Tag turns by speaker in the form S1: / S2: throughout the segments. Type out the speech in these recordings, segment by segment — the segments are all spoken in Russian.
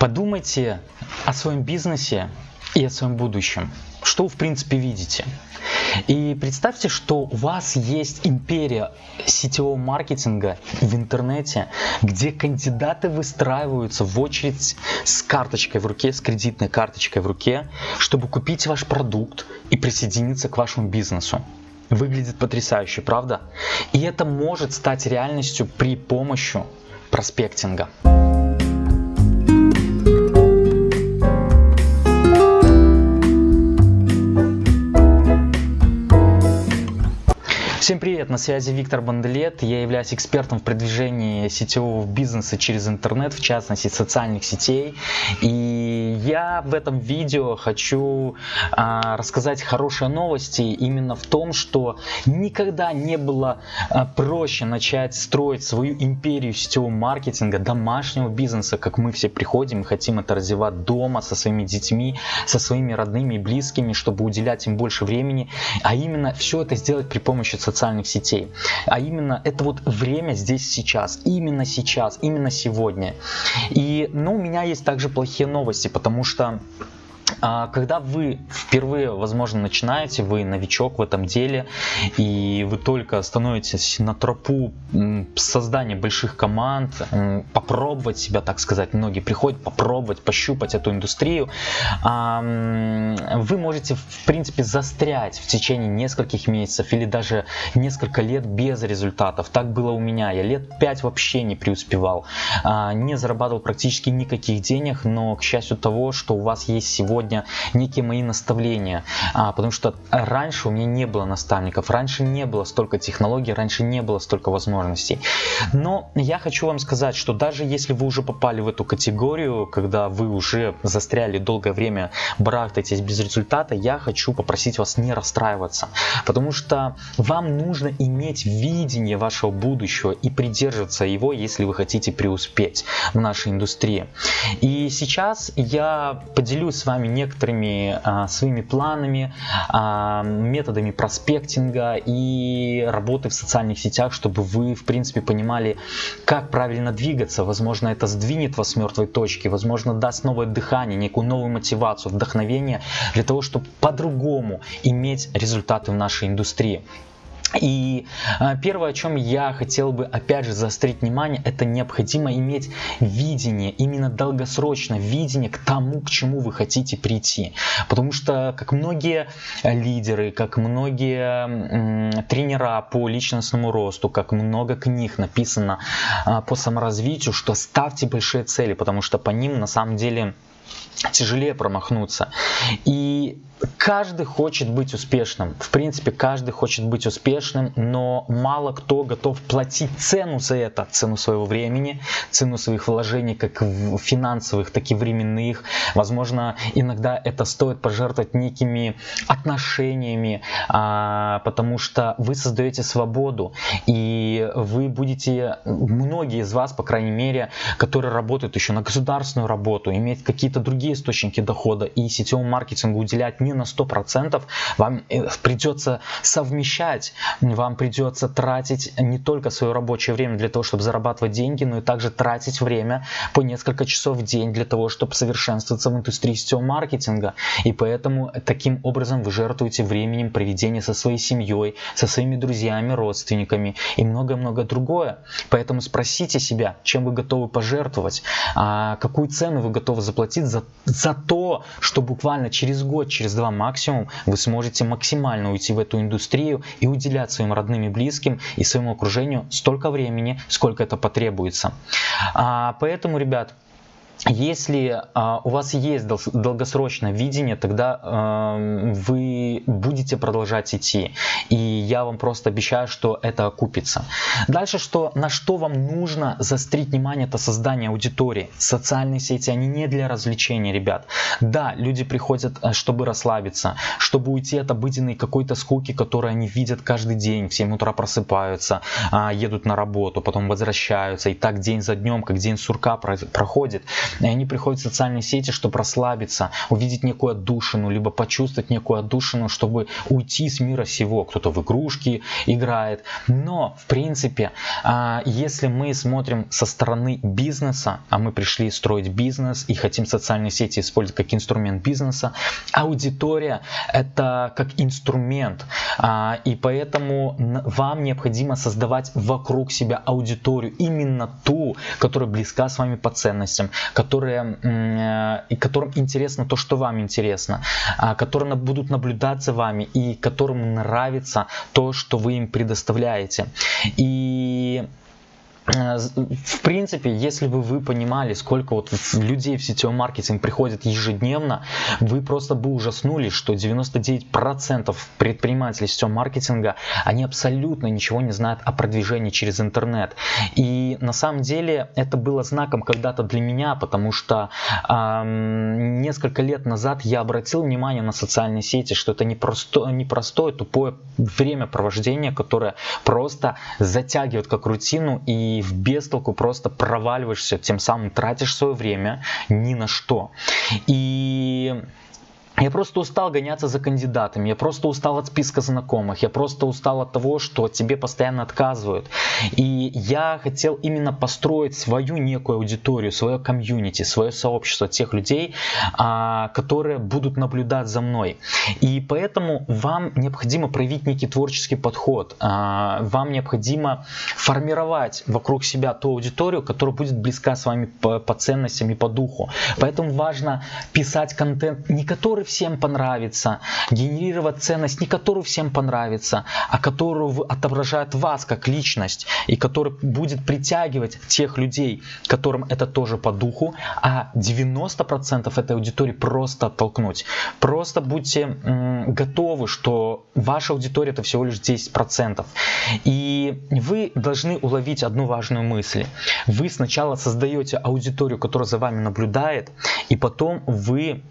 S1: Подумайте о своем бизнесе и о своем будущем. Что вы в принципе видите? И представьте, что у вас есть империя сетевого маркетинга в интернете, где кандидаты выстраиваются в очередь с карточкой в руке, с кредитной карточкой в руке, чтобы купить ваш продукт и присоединиться к вашему бизнесу. Выглядит потрясающе, правда? И это может стать реальностью при помощи проспектинга. Всем привет, на связи Виктор Банделет. Я являюсь экспертом в продвижении сетевого бизнеса через интернет, в частности социальных сетей. И я в этом видео хочу а, рассказать хорошие новости именно в том, что никогда не было а, проще начать строить свою империю сетевого маркетинга, домашнего бизнеса, как мы все приходим и хотим это развивать дома со своими детьми, со своими родными и близкими, чтобы уделять им больше времени, а именно все это сделать при помощи социальных социальных сетей. А именно это вот время здесь сейчас, именно сейчас, именно сегодня. И, ну, у меня есть также плохие новости, потому что когда вы впервые, возможно, начинаете, вы новичок в этом деле, и вы только становитесь на тропу создания больших команд, попробовать себя, так сказать, многие приходят попробовать, пощупать эту индустрию, вы можете, в принципе, застрять в течение нескольких месяцев или даже несколько лет без результатов. Так было у меня. Я лет пять вообще не преуспевал, а, не зарабатывал практически никаких денег, но, к счастью того, что у вас есть сегодня сегодня некие мои наставления, а, потому что раньше у меня не было наставников, раньше не было столько технологий, раньше не было столько возможностей. Но я хочу вам сказать, что даже если вы уже попали в эту категорию, когда вы уже застряли долгое время, барахтаетесь без результата, я хочу попросить вас не расстраиваться, потому что вам нужно иметь видение вашего будущего и придерживаться его, если вы хотите преуспеть в нашей индустрии. И сейчас я поделюсь с вами некоторыми а, своими планами, а, методами проспектинга и работы в социальных сетях, чтобы вы, в принципе, понимали, как правильно двигаться. Возможно, это сдвинет вас с мертвой точки, возможно, даст новое дыхание, некую новую мотивацию, вдохновение для того, чтобы по-другому иметь результаты в нашей индустрии. И а, первое, о чем я хотел бы опять же заострить внимание, это необходимо иметь видение, именно долгосрочное видение к тому, к чему вы хотите прийти. Потому что, как многие лидеры, как многие тренера по личностному росту, как много книг написано а, по саморазвитию, что ставьте большие цели, потому что по ним на самом деле тяжелее промахнуться. И каждый хочет быть успешным. В принципе, каждый хочет быть успешным, но мало кто готов платить цену за это, цену своего времени, цену своих вложений, как финансовых, так и временных. Возможно, иногда это стоит пожертвовать некими отношениями, а, потому что вы создаете свободу, и вы будете, многие из вас, по крайней мере, которые работают еще на государственную работу, иметь какие-то другие источники дохода и сетевому маркетингу уделять не на 100%, вам э, придется совмещать, вам придется тратить не только свое рабочее время для того, чтобы зарабатывать деньги, но и также тратить время по несколько часов в день для того, чтобы совершенствоваться в индустрии сетевого маркетинга. И поэтому таким образом вы жертвуете временем проведения со своей семьей, со своими друзьями, родственниками и многое-многое другое. Поэтому спросите себя, чем вы готовы пожертвовать, а какую цену вы готовы заплатить за, за то, что буквально через год, через два максимум вы сможете максимально уйти в эту индустрию и уделять своим родным и близким и своему окружению столько времени, сколько это потребуется. А, поэтому, ребят, если а, у вас есть дол долгосрочное видение, тогда а, вы будете продолжать идти. И я вам просто обещаю, что это окупится. Дальше, что, на что вам нужно застрить внимание, это создание аудитории. Социальные сети, они не для развлечения, ребят. Да, люди приходят, э, чтобы расслабиться, чтобы уйти от обыденной какой-то скуки, которую они видят каждый день. В 7 утра просыпаются, а, едут на работу, потом возвращаются. И так день за днем, как день сурка проходит. И они приходят в социальные сети, чтобы расслабиться, увидеть некую отдушину, либо почувствовать некую отдушину, чтобы уйти с мира сего. Кто-то в игрушки играет. Но, в принципе, а, если мы смотрим со стороны бизнеса, а мы пришли строить бизнес и хотим социальные сети использовать как инструмент бизнеса, аудитория это как инструмент. А, и поэтому вам необходимо создавать вокруг себя аудиторию, именно ту, которая близка с вами по ценностям, которая, э, и которым интересно то, что вам интересно, а, которые будут наблюдать за вами и которым нравится то, что вы им предоставляете. И в принципе, если бы вы понимали, сколько вот людей в сетевой маркетинг приходит ежедневно, вы просто бы ужаснулись, что 99% предпринимателей сетевого маркетинга, они абсолютно ничего не знают о продвижении через интернет. И на самом деле это было знаком когда-то для меня, потому что эм, несколько лет назад я обратил внимание на социальные сети, что это непростое, непростое тупое времяпровождение, которое просто затягивает как рутину и в бестолку просто проваливаешься, тем самым тратишь свое время ни на что. И я просто устал гоняться за кандидатами, я просто устал от списка знакомых, я просто устал от того, что тебе постоянно отказывают. И я хотел именно построить свою некую аудиторию, свое комьюнити, свое сообщество тех людей, а, которые будут наблюдать за мной. И поэтому вам необходимо проявить некий творческий подход, а, вам необходимо формировать вокруг себя ту аудиторию, которая будет близка с вами по, по ценностям и по духу. Поэтому важно писать контент, не который всем понравится, генерировать ценность, не которую всем понравится, а которую отображает вас как личность и который будет притягивать тех людей, которым это тоже по духу, а 90% этой аудитории просто оттолкнуть. Просто будьте готовы, что ваша аудитория это всего лишь 10%. И вы должны уловить одну важную мысль. Вы сначала создаете аудиторию, которая за вами наблюдает, и потом вы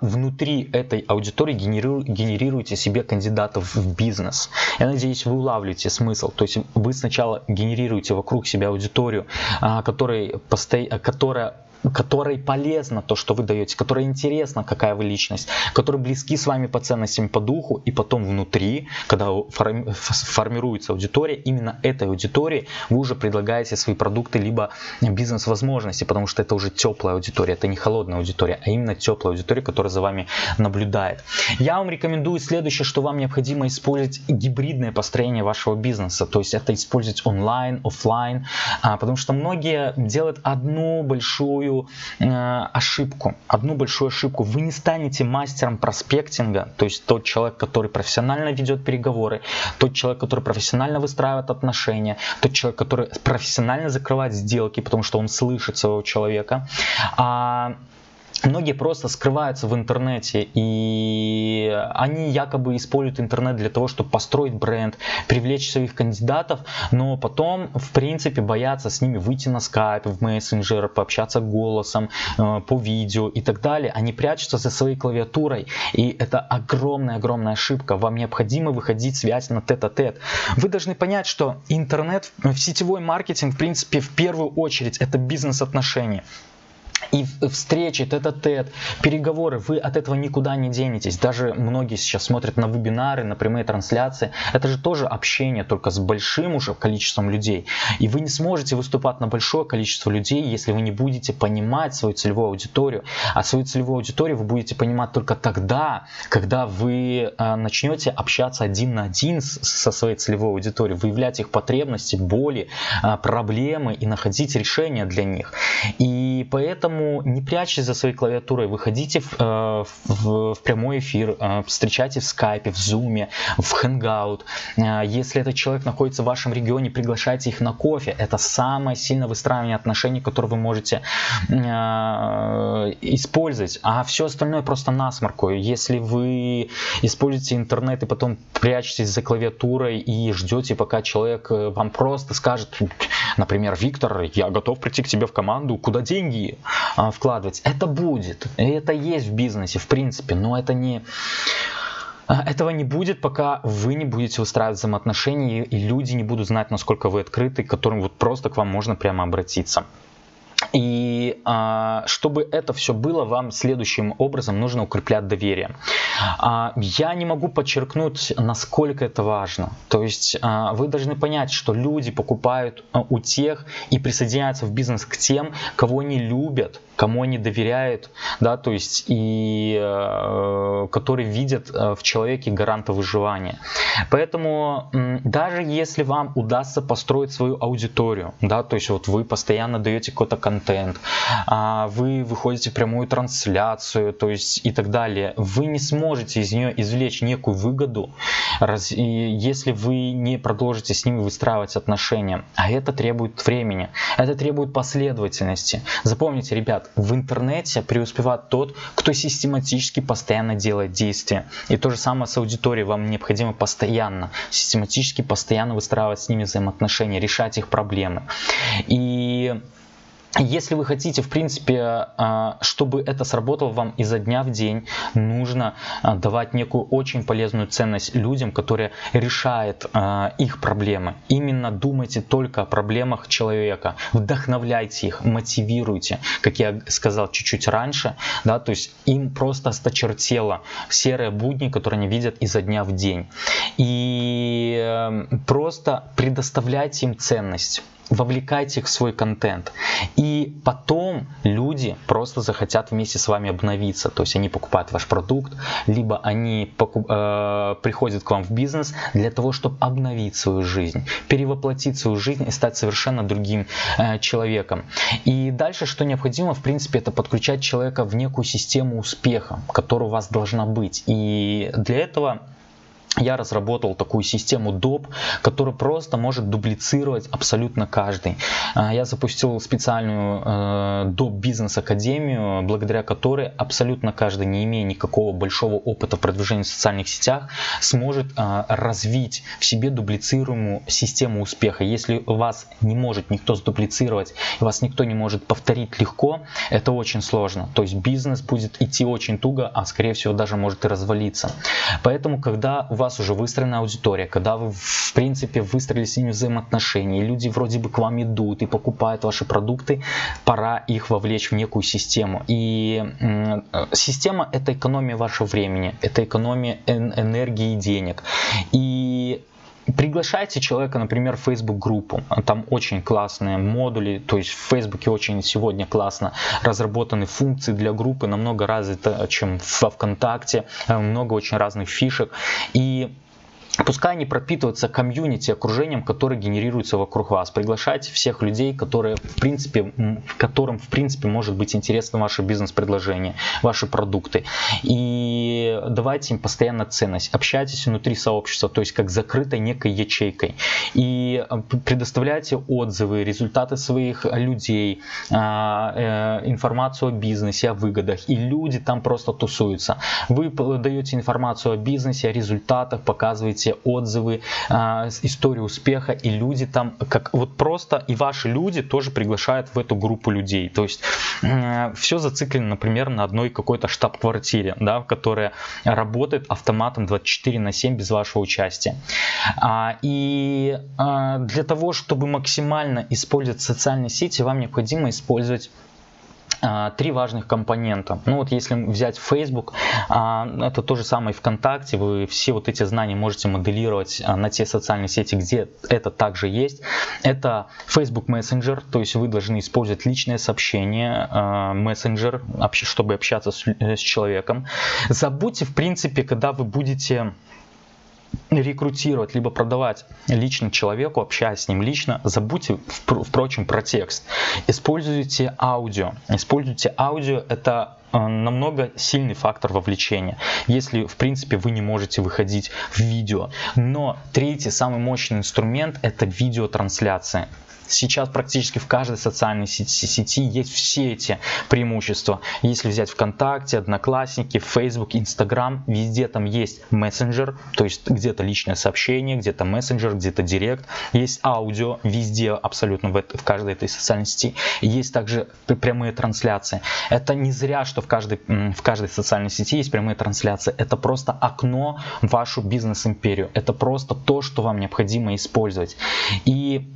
S1: внутри этой аудитории генерируете себе кандидатов в бизнес. Я надеюсь, вы улавливаете смысл. То есть вы сначала генерируете вокруг себя аудиторию, а, которая которой полезно то, что вы даете, которой интересно, какая вы личность, которые близки с вами по ценностям, по духу, и потом внутри, когда формируется аудитория, именно этой аудитории вы уже предлагаете свои продукты, либо бизнес-возможности, потому что это уже теплая аудитория, это не холодная аудитория, а именно теплая аудитория, которая за вами наблюдает. Я вам рекомендую следующее, что вам необходимо использовать гибридное построение вашего бизнеса, то есть это использовать онлайн, офлайн, а, потому что многие делают одну большую большую э, ошибку, одну большую ошибку. Вы не станете мастером проспектинга, то есть тот человек, который профессионально ведет переговоры, тот человек, который профессионально выстраивает отношения, тот человек, который профессионально закрывает сделки, потому что он слышит своего человека. А Многие просто скрываются в интернете, и они якобы используют интернет для того, чтобы построить бренд, привлечь своих кандидатов, но потом, в принципе, боятся с ними выйти на скайп, в мессенджер, пообщаться голосом, э, по видео и так далее. Они прячутся за своей клавиатурой, и это огромная-огромная ошибка. Вам необходимо выходить связь на тет-а-тет. Вы должны понять, что интернет, в сетевой маркетинг, в принципе, в первую очередь, это бизнес-отношения и встречи, тет-а-тет, переговоры, вы от этого никуда не денетесь. Даже многие сейчас смотрят на вебинары, на прямые трансляции. Это же тоже общение, только с большим уже количеством людей. И вы не сможете выступать на большое количество людей, если вы не будете понимать свою целевую аудиторию. А свою целевую аудиторию вы будете понимать только тогда, когда вы э, начнете общаться один на один со своей целевой аудиторией, выявлять их потребности, боли, э, проблемы и находить решения для них. И поэтому Поэтому не прячьтесь за своей клавиатурой, выходите в, э, в, в прямой эфир, э, встречайте в скайпе, в зуме, в хэнгаут. Э, если этот человек находится в вашем регионе, приглашайте их на кофе. Это самое сильное выстраивание отношений, которое вы можете использовать. А все остальное просто насморку. Если вы используете интернет и потом прячетесь за клавиатурой и ждете, пока человек вам просто скажет, например, Виктор, я готов прийти к тебе в команду, куда деньги? А, вкладывать. Это будет, это есть в бизнесе, в принципе, но это не... А, этого не будет, пока вы не будете устраивать взаимоотношения, и люди не будут знать, насколько вы открыты, к которым вот просто к вам можно прямо обратиться. И а, чтобы это все было, вам следующим образом нужно укреплять доверие. А, я не могу подчеркнуть, насколько это важно. То есть а, вы должны понять, что люди покупают а, у тех и присоединяются в бизнес к тем, кого они любят, кому они доверяют, да, то есть и э, которые видят э, в человеке гаранта выживания. Поэтому даже если вам удастся построить свою аудиторию, да, то есть вот вы постоянно даете какой-то контент, э, вы выходите в прямую трансляцию, то есть и так далее, вы не сможете из нее извлечь некую выгоду, если вы не продолжите с ними выстраивать отношения, а это требует времени, это требует последовательности. Запомните, ребят, в интернете преуспевает тот, кто систематически постоянно делает действия. И то же самое с аудиторией. Вам необходимо постоянно, систематически постоянно выстраивать с ними взаимоотношения, решать их проблемы. И если вы хотите, в принципе, а, чтобы это сработало вам изо дня в день, нужно а, давать некую очень полезную ценность людям, которые решают а, их проблемы. Именно думайте только о проблемах человека, вдохновляйте их, мотивируйте, как я сказал чуть-чуть раньше, да, то есть им просто осточертело серые будни, которые они видят изо дня в день. И эм, просто предоставляйте им ценность вовлекайте их в свой контент. И потом люди просто захотят вместе с вами обновиться. То есть они покупают ваш продукт, либо они покуп, э, приходят к вам в бизнес для того, чтобы обновить свою жизнь, перевоплотить свою жизнь и стать совершенно другим э, человеком. И дальше, что необходимо, в принципе, это подключать человека в некую систему успеха, которая у вас должна быть. И для этого я разработал такую систему доп, которая просто может дублицировать абсолютно каждый. А, я запустил специальную э, доп бизнес академию, благодаря которой абсолютно каждый, не имея никакого большого опыта в продвижении в социальных сетях, сможет а, развить в себе дублицируемую систему успеха. Если вас не может никто сдублицировать, вас никто не может повторить легко, это очень сложно. То есть бизнес будет идти очень туго, а скорее всего даже может и развалиться. Поэтому, когда у вас вас уже выстроена аудитория, когда вы в принципе выстроили с ними взаимоотношения, и люди вроде бы к вам идут и покупают ваши продукты, пора их вовлечь в некую систему. И система это экономия вашего времени, это экономия энергии и денег. И Приглашайте человека, например, в Facebook группу. Там очень классные модули, то есть в Facebook очень сегодня классно разработаны функции для группы, намного развито, чем во ВКонтакте, э, много очень разных фишек. И Пускай они пропитываются комьюнити, окружением, которое генерируется вокруг вас. Приглашайте всех людей, которые, в принципе, которым в принципе может быть интересно ваше бизнес-предложение, ваши продукты. И давайте им постоянно ценность. Общайтесь внутри сообщества, то есть как закрытой некой ячейкой. И э, предоставляйте отзывы, результаты своих людей, а, э, информацию о бизнесе, о выгодах. И люди там просто тусуются. Вы даете информацию о бизнесе, о результатах, показываете все отзывы, а, историю успеха, и люди там, как вот просто, и ваши люди тоже приглашают в эту группу людей. То есть все зациклено, например, на одной какой-то штаб-квартире, да, которая работает автоматом 24 на 7 без вашего участия. А, и а, для того, чтобы максимально использовать социальные сети, вам необходимо использовать три важных компонента. Ну вот если взять Facebook, а, это то же самое ВКонтакте, вы все вот эти знания можете моделировать а, на те социальные сети, где это также есть. Это Facebook Messenger, то есть вы должны использовать личное сообщение, Messenger, чтобы общаться с человеком. Забудьте, в принципе, когда вы будете рекрутировать, либо продавать лично человеку, общаясь с ним лично, забудьте, впрочем, про текст. Используйте аудио. Используйте аудио, это э, намного сильный фактор вовлечения, если в принципе вы не можете выходить в видео. Но третий самый мощный инструмент это видеотрансляция. Сейчас практически в каждой социальной сети, сети есть все эти преимущества. Если взять ВКонтакте, Одноклассники, Facebook, Instagram, везде там есть мессенджер, то есть где-то личное сообщение, где-то мессенджер, где-то директ. Есть аудио везде, абсолютно в, это, в каждой этой социальной сети. Есть также прямые трансляции. Это не зря, что в каждой, в каждой социальной сети есть прямые трансляции. Это просто окно в вашу бизнес-империю. Это просто то, что вам необходимо использовать. И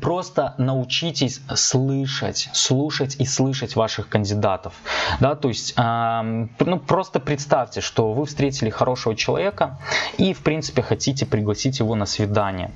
S1: просто научитесь слышать, слушать и слышать ваших кандидатов. Да, то есть, э, ну, просто представьте, что вы встретили хорошего человека и, в принципе, хотите пригласить его на свидание.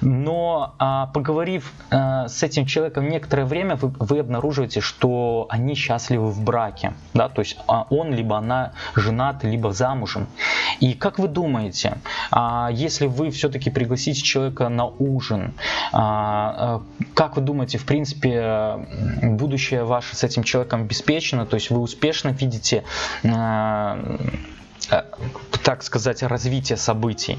S1: Но, э, поговорив э, с этим человеком некоторое время, вы, вы обнаруживаете, что они счастливы в браке. Да, то есть, э, он либо она женат, либо замужем. И как вы думаете, э, если вы все-таки пригласите человека на ужин, э, а, как вы думаете, в принципе, будущее ваше с этим человеком обеспечено? То есть вы успешно видите Э, так сказать, развития событий.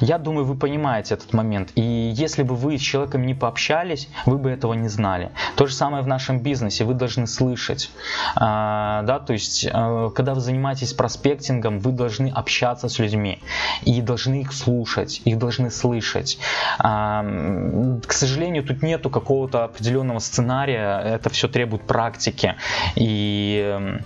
S1: Я думаю, вы понимаете этот момент. И если бы вы с человеком не пообщались, вы бы этого не знали. То же самое в нашем бизнесе. Вы должны слышать. А, да, то есть, э, когда вы занимаетесь проспектингом, вы должны общаться с людьми. И должны их слушать, их должны слышать. А, к сожалению, тут нету какого-то определенного сценария. Это все требует практики. И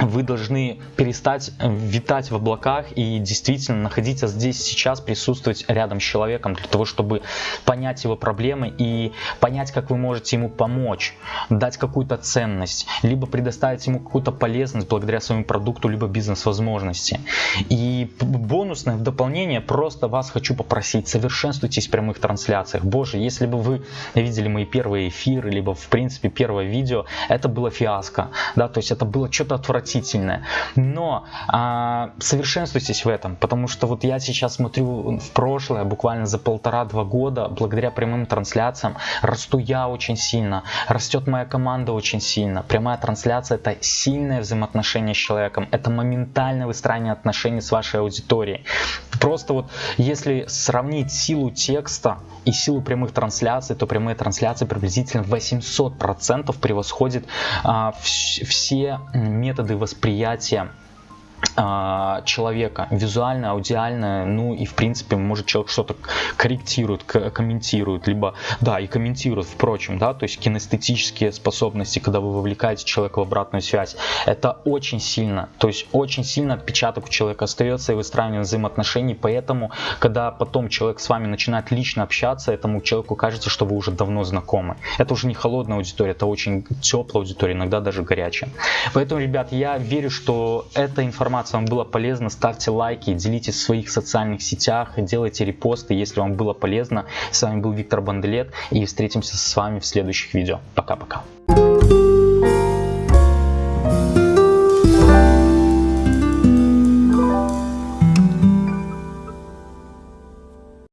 S1: вы должны перестать э, витать в облаках и действительно находиться здесь сейчас, присутствовать рядом с человеком для того, чтобы понять его проблемы и понять, как вы можете ему помочь, дать какую-то ценность, либо предоставить ему какую-то полезность благодаря своему продукту, либо бизнес-возможности. И бонусное в дополнение просто вас хочу попросить, совершенствуйтесь в прямых трансляциях. Боже, если бы вы видели мои первые эфиры, либо в принципе первое видео, это было фиаско, да, то есть это было что-то отвратительное отвратительное. Но а, совершенствуйтесь в этом, потому что вот я сейчас смотрю в прошлое, буквально за полтора-два года, благодаря прямым трансляциям, расту я очень сильно, растет моя команда очень сильно. Прямая трансляция это сильное взаимоотношение с человеком, это моментальное выстраивание отношений с вашей аудиторией. Просто вот если сравнить силу текста и силу прямых трансляций, то прямые трансляции приблизительно 800% превосходит а, все методы восприятия. а, человека, визуально, аудиально, ну и в принципе может человек что-то корректирует, комментирует, либо да и комментирует, впрочем, да, то есть кинестетические способности, когда вы вовлекаете человека в обратную связь, это очень сильно, то есть очень сильно отпечаток у человека остается и выстраивание взаимоотношений, поэтому когда потом человек с вами начинает лично общаться, этому человеку кажется, что вы уже давно знакомы. Это уже не холодная аудитория, это очень теплая аудитория, иногда даже горячая. Поэтому, ребят, я верю, что эта информация информация вам была полезна, ставьте лайки, делитесь в своих социальных сетях, делайте репосты, если вам было полезно. С вами был Виктор Бандлет и встретимся с вами в следующих видео. Пока-пока.